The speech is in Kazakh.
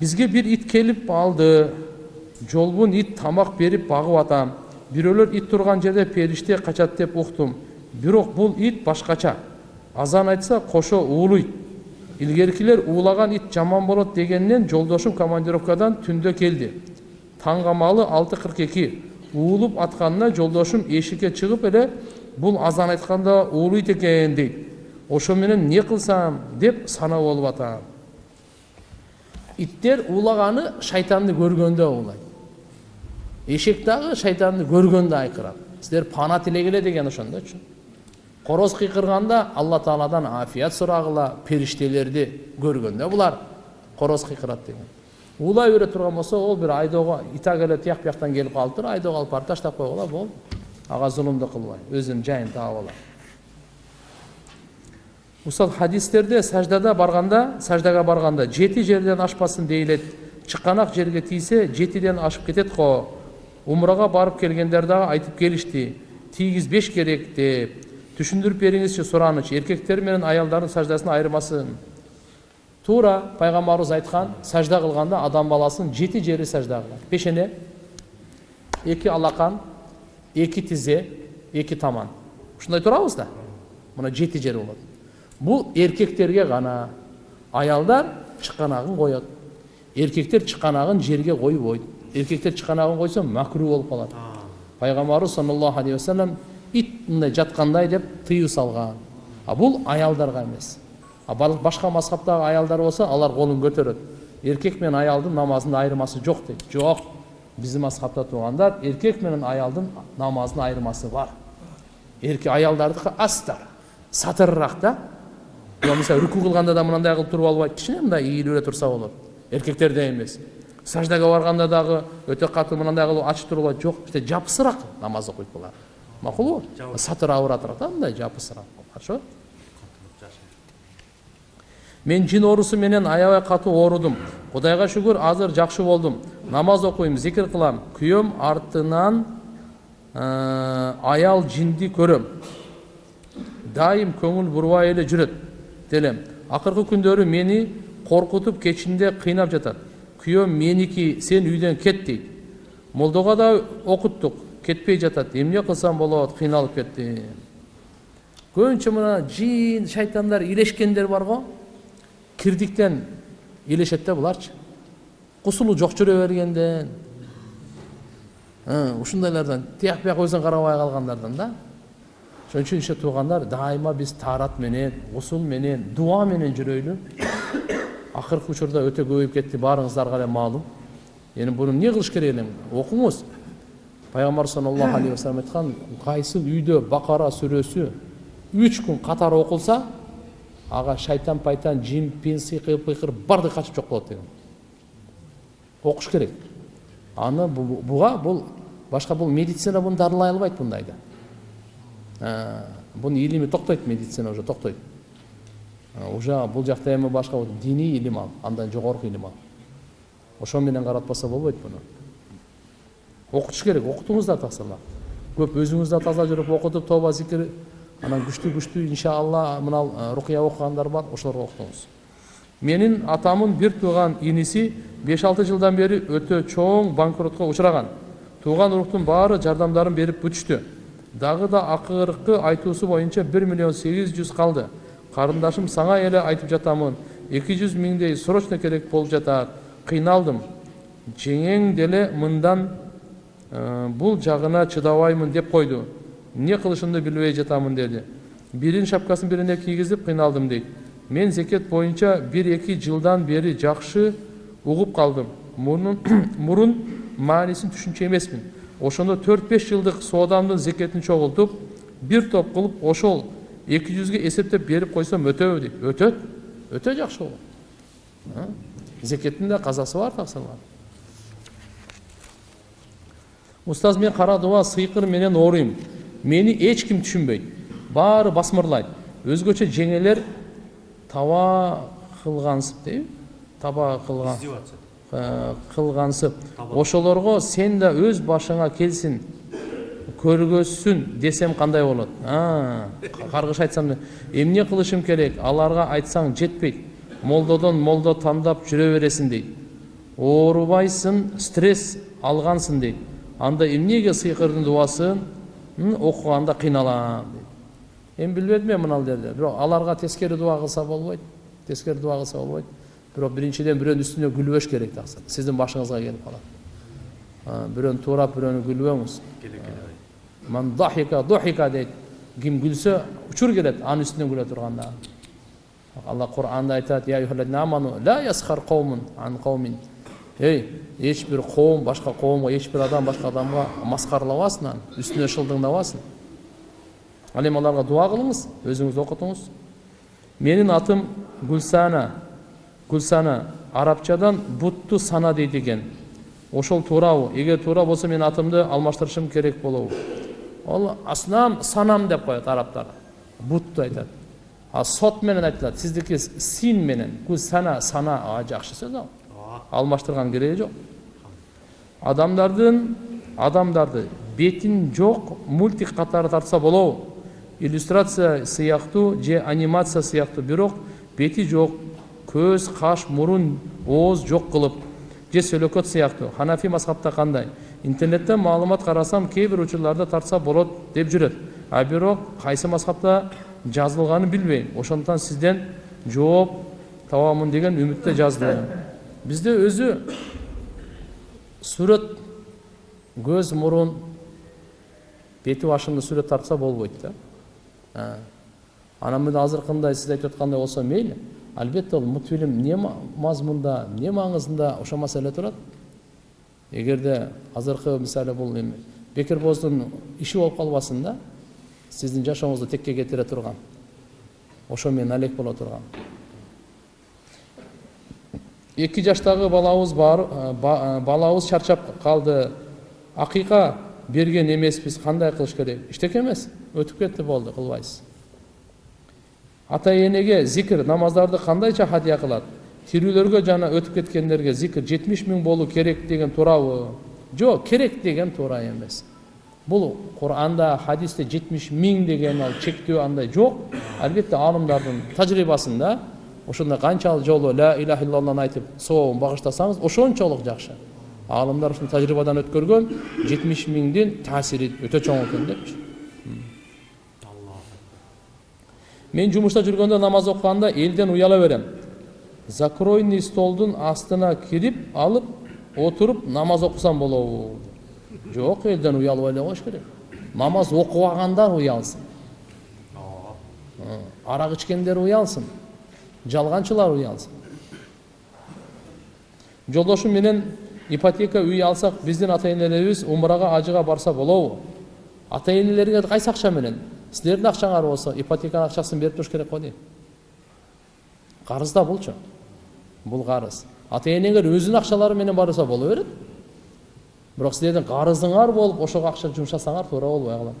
бизге бир ит келип алды жолбун ит тамак берип багып атам бирөөлөр ит турган жерде периште качат деп уктум бирок бул ит башкача азан айтса кошо уулуйт илгеркилер уулаган ит жаман болот дегеннен жолдошум командировкадан таңгамалы алты кырк эки уулуп атканына жолдошум эшикке чыгып эле бул азан айтканда уулуйт экен дейт ошо менен эмне кылсам деп санаа болуп атам иттер уулаганы шайтанды көргөндө уулайт. Эшек дагы шайтанды көргөндө айкырат. Сиздер пана тилегиле деген ошондочу короз кыйкырганда алла тааладан афият сурагыла периштелерди көргөндө булар. Короз кыйкырат деген. Уулай бере турган болсо ол бир айдоого итак эле тияк бияктан келип калыптыр айдоого алып барып таштап койгула болду ага зулумду кылбай өзүнүн жайын таап алат ушул хадистерде саждада барганда саждага барганда жети жерден ашпасын дейилет чыканак жерге тийсе жетиден ашып кетет го умрага барып келгендер дагы айтып келишти тийгизбеш керек деп түшүндүрүп бериңизчи сураныч эркектер менен аялдардын саждасынын айырмасын туура пайгамбарыбыз айткан сажда кылганда адам баласынын жети жери сажда кылат пешене эки алакан эки тизе эки таман ушундай турабыз да мына жети жери болот бул эркектерге гана аялдар чыканагын коет эркектер чыканагын жерге койбойт эркектер чыканагын койсо макру болуп калат пайгамбарыбыз саллаллаху алейхи вассалам ит мындай жаткандай деп тыюу салган а бул аялдарга эмес а башка мазхабтагы аялдар болсо алар колун көтөрөт эркек менен аялдын намазында айырмасы жок дейт жок биздин мазхабта туугандар эркек менен аялдын намазынын айырмасы бар эркек аялдардыкы астар сатырыраак да мисалы рүку кылганда да мындай кылып туруп албайт кичине мындай ийилип эле турса болот эркектердей эмес саждага барганда дагы өтө катуу мындай кылып ачып туруп албайт жок işte жапысыраак намаз окуйт булар макулбу сатыр абыратыраак да мындай жапысыраак хорошо мен жин оорусу менен аябай катуу оорудум кудайга шүгүр азыр жакшы болдум намаз окуйм зикир кылам күйөөм артынан аял жинди көрөм дайым көңүл бурбай эле жүрөт делем акыркы күндөрү мени коркутуп кечинде кыйнап жатат күйөөм меники сен үйдөн кет дейт молдого да окуттук кетпей жатат эмне кылсам болот кыйналып кеттим көбүнчө мына жин шайтандар илешкендер бар го кирдиктен илешет да буларчы кусулу жок жүрө бергенден. Ушундайлардан тияк бияк өзүн карабай калгандардан да. Ошон үчүн иши туугандар дайыма биз таарат менен усул менен дуа менен жүрөйлү акыркы учурда өтө көбөйүп кетти баарыңыздарга эле маалым эми буну эмне кылыш керек эле окуңуз пайгамбар саллаллаху алейхи вассалам айткан кайсы үйдө бакара сүрөсү үч күн катары окулса ага шайтан пайтан жин пин сыйкыр пыйкыр баардыгы качып жок болот деген окуш керек аны буга бул башка бул медицина буну дарылай албайт мындайды бунун илими токтойт медицина уже токтойт. Уже бул жакта эми башка диний илим ал андан жогорку илим ал. Ошо менен каратпаса болбойт буну. Окутуш керек окутуңуздар таксырла көп өзүңүз да таза жүрүп окутуп тоба зикир анан күчтүү күчтүү иншалла мына рукуя окугандар бар ошолорго окутуңуз. Менин атамдын бир тууган иниси беш алты жылдан бери өтө чоң банкротко учураган. Тууган уруктун баары жардамдарын берип бүтүштү дагы да акыркы айтуусу боюнча бир миллион сегиз жүз калды карындашым сага эле айтып жатамын. Эки жүз миңдей срочно керек болуп жатат кыйналдым жеңең деле мындан бул жагына чыдабаймын деп койду эмне кылышымды билбей жатамын деди биринин шапкасын бирине кийгизип кыйналдым дейт мен зекет боюнча бир эки жылдан бери жакшы угуп калдым мурун маанисин түшүнчү эмесмин ошондо төрт беш жылдык соодамдын зекетин чогултуп бир топ кылып ошол эки жүзгө эсептеп берип койсом өтөбү дейт өтөт өтө жакшы болот зекеттин да казасы бар таксырла устаз мен кара дуба сыйкыр менен ооруйм мени эч ким түшүнбөйт баары басмырлайт өзгөчө жеңелер таба кылгансып дейби таба кылган кылгансып ошолорго сен да өз башыңа келсин көргөзсүн десем кандай болот? Каргыш айтсам эмне кылышым керек? Аларга айтсаң жетпейт. Молдодон молдо тандап жүрө бересиң дейт. Оорубайсың стресс алгансың дейт. Анда эмнеге сыйкырдын дубасын окуганда кыйналам дейт. Эми билбедим мен мына жерде? Бирок аларга тескери дуба кылса болбойт тескери дуба кылса болбойт. Бирок биринчиден бирөөнүн үстүнө күлбөш керек башыңызга келип калат бирөөнү туурап бирөөнү күлбөңүз ман дахика духика дейт ким күлсө учур келет анын үстүнөн күлө турганда алла ан каумин ей коом башка коомго эч бир адам башка адамга маскаралабасын аны үстүнө шылдыңдабасын ал эми аларга дуа кылыңыз өзүңүз окутуңуз менин атым гүлсана гүлсана арабчадан бутту сана дейт экен ошол туурабы эгер туура болсо мен атымды алмаштырышым керек болобу ол аснам санам деп коет арабтар бутту айтат а сот менен айтылат сиздики син менен гүлсана сана жакшы сөз ал алмаштырган кереги жок адамдардын адамдарды бетин жок мультик катары тартса болобу иллюстрация сыяктуу же анимация сыяктуу бирок бети жок көз каш мурун ооз жок кылып же сөлөкөт сыяктуу ханафи мазхабта кандай интернеттен маалымат карасам кээ бир учурларда тартса болот деп жүрөт а бирок кайсы мазхабта жазылганын билбейм. Ошондуктан сизден жооп табамын деген үмүттө жаздым бизде өзү сүрөт көз мурун бети башыңды сүрөт тартса болбойт да. Анан мына азыркындай сиз айтып аткандай болсо мейли албетте ол мультфильм эмне мазмунда эмне маңызында ошол маселе турат эгерде азыркы мисалы бул эми бекер бооздун иши болуп калбасын да сиздин жашооңузду текке кетире турган ошо менен алек боло турган эки жаштагы балабыз бар балабыз чарчап калды акыйка берген эмеспиз кандай кылыш керек эчтеке эмес өтүп кетти болду кылбайсыз ата энеге зикир намаздарды кандайча хадия кылат тирүүлөргө жана өтүп кеткендерге зикир жетимиш миң болуу керек деген туурабы жок керек деген туура эмес бул куранда хадисте жетимиш миң деген ал чектөө андай жок албетте аалымдардын тажрыйбасында ошондой канчалык жолу ла иляха иллалланы айтып сообун багыштасаңыз ошончолук жакшы аалымдар ушул тажрыйбадан өткөргөн жетимиш миңдин таасири өтө чоң экен депчи мен жумушта жүргөндө намаз окуганда элден уяла берем закройный столдун астына кирип алып отуруп намаз окусам болобу жок элден уялбай эле коюш керек намаз окубагандар уялсын арак ичкендер уялсын жалганчылар уялсын жолдошум менен ипотека үй алсак биздин ата энелерибиз умрага ажыга барса болобу ата энелерге кайсы акча менен силердин акчаңар болсо ипотеканын акчасын берип туруш керек го дейм карыз да бул карыз ата энеңер өзүнүн акчалары менен барса боло берет бирок силердин карызыңар болуп ошого акча жумшасаңар туура болбой калат